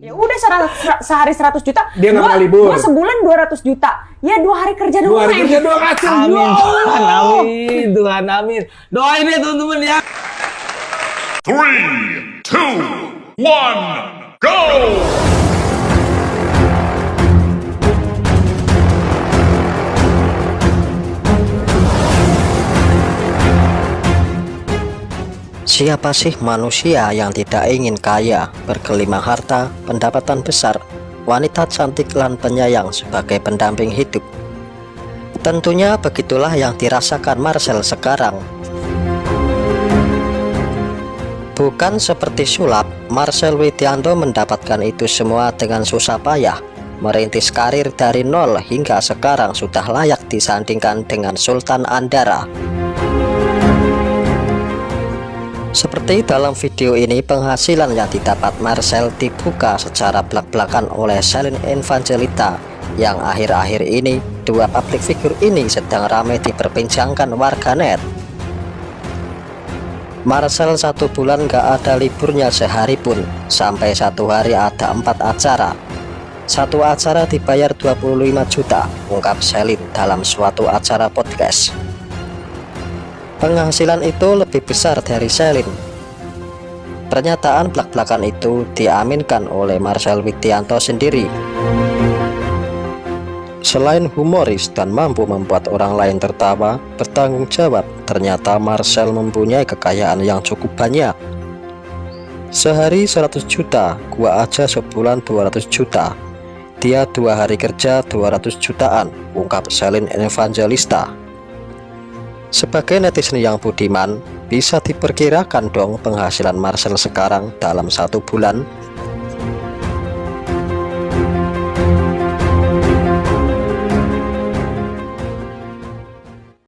Ya udah sehari 100 juta. Dia nggak libur. Gua sebulan 200 juta. Ya dua hari kerja doang. Dua hari kerja dua kasih. Amin Tuhan, amin Tuhan, amin. Doain ya teman-teman ya. Three, two, one, go! Siapa sih manusia yang tidak ingin kaya, bergelimang harta, pendapatan besar, wanita cantik dan penyayang sebagai pendamping hidup? Tentunya begitulah yang dirasakan Marcel sekarang. Bukan seperti sulap, Marcel Widianto mendapatkan itu semua dengan susah payah. Merintis karir dari nol hingga sekarang sudah layak disandingkan dengan Sultan Andara. Seperti dalam video ini penghasilan yang didapat Marcel dibuka secara belak-belakan oleh Celine Evangelista yang akhir-akhir ini dua public figure ini sedang ramai diperbincangkan warganet. Marcel satu bulan gak ada liburnya sehari pun sampai satu hari ada empat acara satu acara dibayar 25 juta ungkap Celine dalam suatu acara podcast penghasilan itu lebih besar dari Celine pernyataan belak-belakan itu diaminkan oleh Marcel Widianto sendiri Selain humoris dan mampu membuat orang lain tertawa, bertanggung jawab, ternyata Marcel mempunyai kekayaan yang cukup banyak. Sehari 100 juta, gua aja sebulan 200 juta. Dia dua hari kerja 200 jutaan, ungkap Celine Evangelista. Sebagai netizen yang budiman, bisa diperkirakan dong penghasilan Marcel sekarang dalam satu bulan